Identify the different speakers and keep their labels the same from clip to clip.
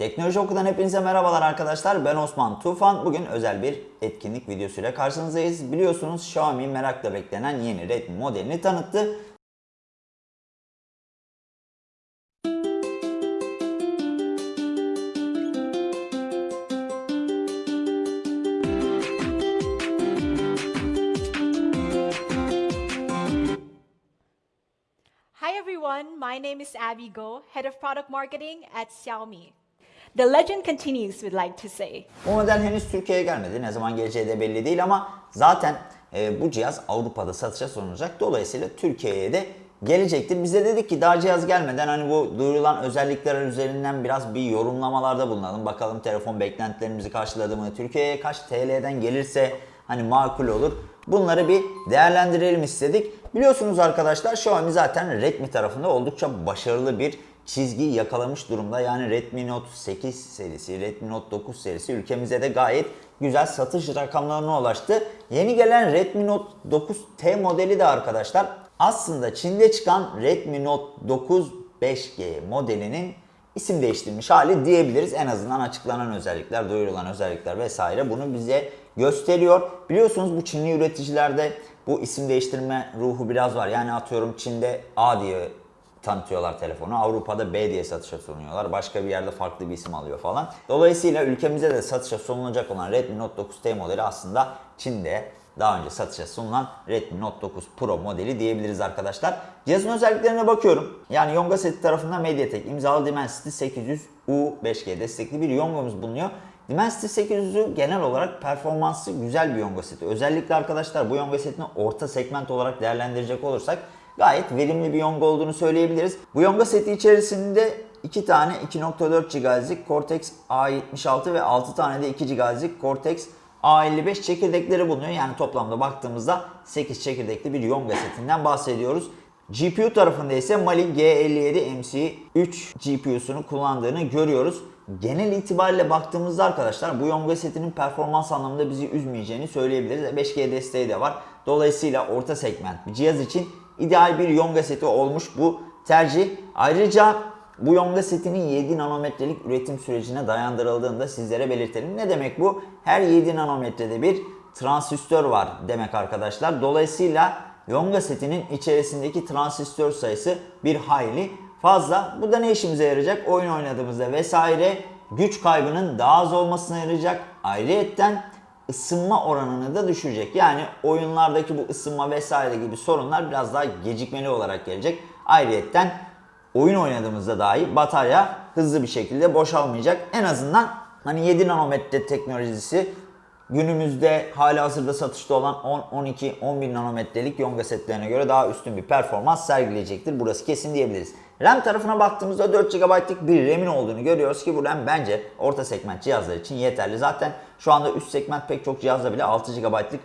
Speaker 1: Teknoloji Oku'dan hepinize merhabalar arkadaşlar. Ben Osman Tufan. Bugün özel bir etkinlik videosuyla karşınızdayız. Biliyorsunuz Xiaomi merakla beklenen yeni Redmi modelini tanıttı.
Speaker 2: Hi everyone, my name is Abby Go, Head of Product Marketing at Xiaomi. The legend continues, we'd like to say.
Speaker 1: Bu model henüz Türkiye'ye gelmedi. Ne zaman geleceği de belli değil ama zaten e, bu cihaz Avrupa'da satışa sunulacak. Dolayısıyla Türkiye'ye de gelecektir. Biz de dedik ki daha cihaz gelmeden hani bu duyurulan özellikler üzerinden biraz bir yorumlamalarda bulunalım. Bakalım telefon beklentilerimizi karşıladı mı? Türkiye'ye kaç TL'den gelirse hani makul olur. Bunları bir değerlendirelim istedik. Biliyorsunuz arkadaşlar Xiaomi zaten Redmi tarafında oldukça başarılı bir çizgi yakalamış durumda. Yani Redmi Note 8 serisi, Redmi Note 9 serisi ülkemize de gayet güzel satış rakamlarına ulaştı. Yeni gelen Redmi Note 9T modeli de arkadaşlar aslında Çin'de çıkan Redmi Note 9 5G modelinin isim değiştirmiş hali diyebiliriz. En azından açıklanan özellikler, duyurulan özellikler vesaire bunu bize gösteriyor. Biliyorsunuz bu Çinli üreticilerde bu isim değiştirme ruhu biraz var. Yani atıyorum Çin'de A diye tanıtıyorlar telefonu. Avrupa'da B diye satışa sunuyorlar. Başka bir yerde farklı bir isim alıyor falan. Dolayısıyla ülkemizde de satışa sunulacak olan Redmi Note 9T modeli aslında Çin'de daha önce satışa sunulan Redmi Note 9 Pro modeli diyebiliriz arkadaşlar. Cihazın özelliklerine bakıyorum. Yani Yonga seti tarafından MediaTek imzalı Dimensity 800U 5G destekli bir Yonga'mız bulunuyor. Dimensity 800'ü genel olarak performansı güzel bir Yonga seti. Özellikle arkadaşlar bu Yonga setini orta segment olarak değerlendirecek olursak gayet verimli bir Yonga olduğunu söyleyebiliriz. Bu Yonga seti içerisinde 2 tane 2.4 GHz'lik Cortex A76 ve 6 tane de 2 GHz'lik Cortex A55 çekirdekleri bulunuyor. Yani toplamda baktığımızda 8 çekirdekli bir Yonga setinden bahsediyoruz. GPU tarafında ise Mali G57 MC3 GPU'sunu kullandığını görüyoruz. Genel itibariyle baktığımızda arkadaşlar bu Yonga setinin performans anlamında bizi üzmeyeceğini söyleyebiliriz. 5G desteği de var. Dolayısıyla orta segment bir cihaz için ideal bir Yonga seti olmuş bu tercih. Ayrıca bu Yonga setinin 7 nanometrelik üretim sürecine dayandırıldığını da sizlere belirtelim. Ne demek bu? Her 7 nanometrede bir transistör var demek arkadaşlar. Dolayısıyla Yonga setinin içerisindeki transistör sayısı bir hayli fazla. Bu da ne işimize yarayacak? Oyun oynadığımızda vesaire güç kaybının daha az olmasına yarayacak. Ayrıyetten ısınma oranını da düşürecek. Yani oyunlardaki bu ısınma vesaire gibi sorunlar biraz daha gecikmeli olarak gelecek. Ayrıyetten oyun oynadığımızda dahi batarya hızlı bir şekilde boşalmayacak. En azından hani 7 nanometre teknolojisi günümüzde hala hazırda satışta olan 10, 12, 11 nanometrelik Yonga setlerine göre daha üstün bir performans sergileyecektir. Burası kesin diyebiliriz. RAM tarafına baktığımızda 4 GB'lık bir RAM'in olduğunu görüyoruz ki bu RAM bence orta segment cihazlar için yeterli. Zaten şu anda üst segment pek çok cihazda bile 6 GB'lık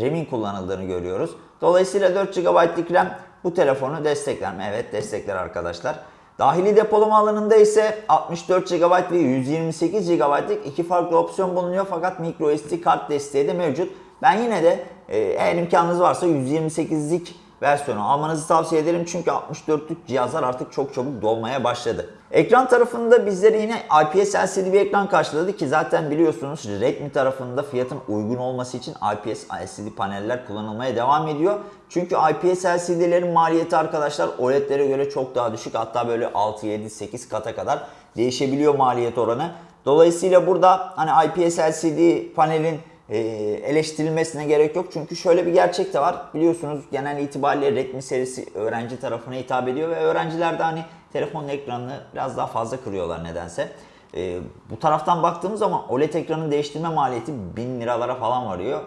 Speaker 1: RAM'in kullanıldığını görüyoruz. Dolayısıyla 4 GB'lık RAM bu telefonu destekler mi? Evet destekler arkadaşlar. Dahili depolama alanında ise 64 GB ve 128 GB'lık iki farklı opsiyon bulunuyor fakat microSD kart desteği de mevcut. Ben yine de e, eğer imkanınız varsa 128'lik versiyonu almanızı tavsiye ederim çünkü 64'lük cihazlar artık çok çabuk dolmaya başladı. Ekran tarafında bizleri yine IPS LCD bir ekran karşıladı ki zaten biliyorsunuz Redmi tarafında fiyatın uygun olması için IPS LCD paneller kullanılmaya devam ediyor. Çünkü IPS LCD'lerin maliyeti arkadaşlar OLED'lere göre çok daha düşük. Hatta böyle 6, 7, 8 kata kadar değişebiliyor maliyet oranı. Dolayısıyla burada hani IPS LCD panelin e, eleştirilmesine gerek yok. Çünkü şöyle bir gerçek de var. Biliyorsunuz genel itibariyle Redmi serisi öğrenci tarafına hitap ediyor ve öğrenciler de hani telefonun ekranını biraz daha fazla kırıyorlar nedense. E, bu taraftan baktığımız zaman OLED ekranın değiştirme maliyeti 1000 liralara falan varıyor.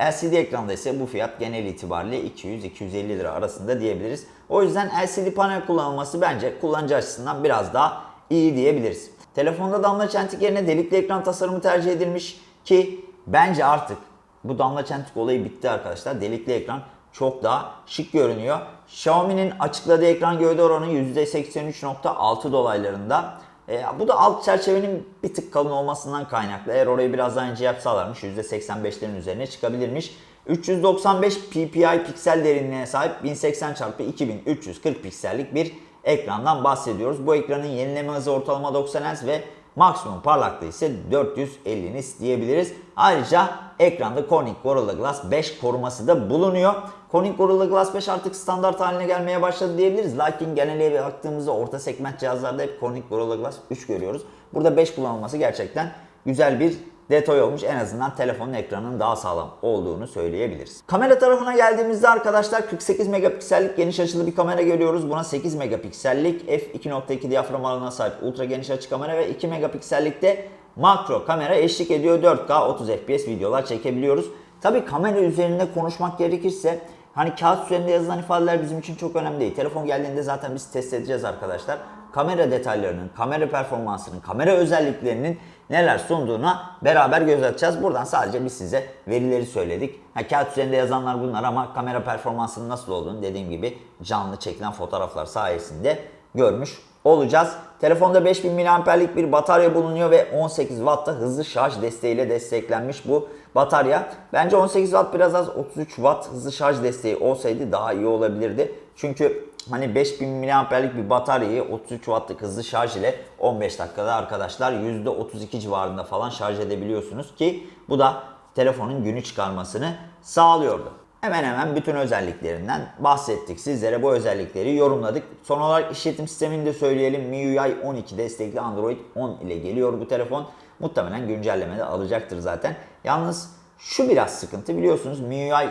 Speaker 1: LCD ekranda ise bu fiyat genel itibariyle 200-250 lira arasında diyebiliriz. O yüzden LCD panel kullanılması bence kullanıcı açısından biraz daha iyi diyebiliriz. Telefonda damla çentik yerine delikli ekran tasarımı tercih edilmiş ki bence artık bu damla çentik olayı bitti arkadaşlar. Delikli ekran çok daha şık görünüyor. Xiaomi'nin açıkladığı ekran gövde oranı %83.6 dolaylarında. E, bu da alt çerçevenin bir tık kalın olmasından kaynaklı. Eğer orayı biraz daha ince yapsalarmış %85'lerin üzerine çıkabilirmiş. 395 ppi piksel derinliğine sahip 1080 x 2340 piksellik bir ekrandan bahsediyoruz. Bu ekranın yenileme hızı ortalama 90 Hz ve Maksimum parlaklığı ise 450 nits diyebiliriz. Ayrıca ekranda Corning Gorilla Glass 5 koruması da bulunuyor. Corning Gorilla Glass 5 artık standart haline gelmeye başladı diyebiliriz. Lakin genele baktığımızda orta segment cihazlarda hep Corning Gorilla Glass 3 görüyoruz. Burada 5 kullanılması gerçekten güzel bir detay olmuş. En azından telefonun ekranının daha sağlam olduğunu söyleyebiliriz. Kamera tarafına geldiğimizde arkadaşlar 48 megapiksellik geniş açılı bir kamera görüyoruz. Buna 8 megapiksellik f2.2 diyafram alanına sahip ultra geniş açı kamera ve 2 megapiksellikte makro kamera eşlik ediyor. 4K 30 FPS videolar çekebiliyoruz. Tabi kamera üzerinde konuşmak gerekirse hani kağıt üzerinde yazılan ifadeler bizim için çok önemli değil. Telefon geldiğinde zaten biz test edeceğiz arkadaşlar. Kamera detaylarının, kamera performansının, kamera özelliklerinin neler sunduğuna beraber göz atacağız. Buradan sadece biz size verileri söyledik. Ha, kağıt üzerinde yazanlar bunlar ama kamera performansının nasıl olduğunu dediğim gibi canlı çekilen fotoğraflar sayesinde görmüş olacağız. Telefonda 5000 mAh'lik bir batarya bulunuyor ve 18 Watt'ta hızlı şarj desteğiyle desteklenmiş bu batarya. Bence 18 Watt biraz az 33 Watt hızlı şarj desteği olsaydı daha iyi olabilirdi. Çünkü hani 5000 mAh'lik bir bataryayı 33 Watt'lık hızlı şarj ile 15 dakikada arkadaşlar %32 civarında falan şarj edebiliyorsunuz ki bu da telefonun günü çıkarmasını sağlıyordu. Hemen hemen bütün özelliklerinden bahsettik. Sizlere bu özellikleri yorumladık. Son olarak işletim sistemini de söyleyelim. MIUI 12 destekli Android 10 ile geliyor bu telefon. Muhtemelen güncelleme de alacaktır zaten. Yalnız şu biraz sıkıntı biliyorsunuz MIUI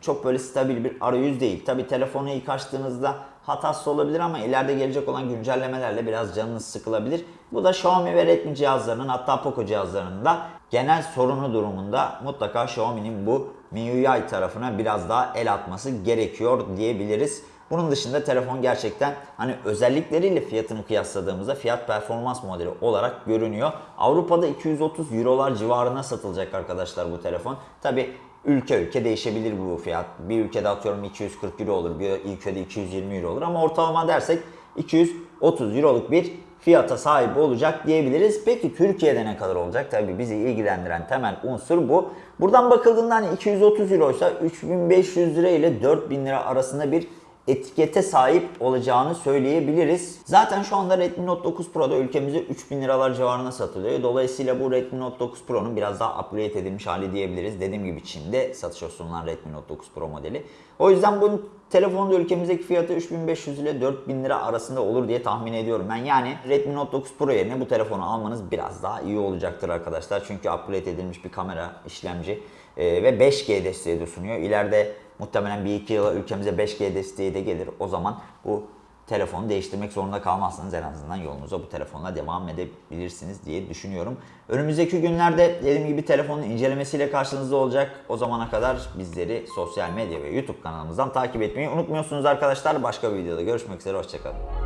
Speaker 1: çok böyle stabil bir arayüz değil. Tabi telefonu ilk açtığınızda hatası olabilir ama ileride gelecek olan güncellemelerle biraz canınız sıkılabilir. Bu da Xiaomi ve Redmi cihazlarının hatta Poco cihazlarının da genel sorunu durumunda mutlaka Xiaomi'nin bu MIUI tarafına biraz daha el atması gerekiyor diyebiliriz. Bunun dışında telefon gerçekten hani özellikleriyle fiyatını kıyasladığımızda fiyat performans modeli olarak görünüyor. Avrupa'da 230 Eurolar civarına satılacak arkadaşlar bu telefon. Tabi ülke ülke değişebilir bu fiyat. Bir ülkede atıyorum 240 euro olur, bir ülkede 220 euro olur ama ortalama dersek 230 euroluk bir fiyata sahip olacak diyebiliriz. Peki Türkiye'de ne kadar olacak? Tabii bizi ilgilendiren temel unsur bu. Buradan bakıldığında hani 230 euroysa 3500 lira ile 4000 lira arasında bir etikete sahip olacağını söyleyebiliriz. Zaten şu anda Redmi Note 9 Pro'da ülkemizde 3000 liralar civarına satılıyor. Dolayısıyla bu Redmi Note 9 Pro'nun biraz daha upgrade edilmiş hali diyebiliriz. Dediğim gibi Çin'de satışa sunulan Redmi Note 9 Pro modeli. O yüzden bu telefonun da ülkemizdeki fiyatı 3500 ile 4000 lira arasında olur diye tahmin ediyorum ben. Yani Redmi Note 9 Pro yerine bu telefonu almanız biraz daha iyi olacaktır arkadaşlar. Çünkü upgrade edilmiş bir kamera, işlemci e, ve 5G desteği de sunuyor. İleride muhtemelen 1-2 yıla ülkemize 5G desteği de gelir. O zaman bu telefonu değiştirmek zorunda kalmazsanız en azından yolunuza bu telefonla devam edebilirsiniz diye düşünüyorum. Önümüzdeki günlerde dediğim gibi telefonun incelemesiyle karşınızda olacak. O zamana kadar bizleri sosyal medya ve YouTube kanalımızdan takip etmeyi unutmuyorsunuz arkadaşlar. Başka bir videoda görüşmek üzere. Hoşçakalın.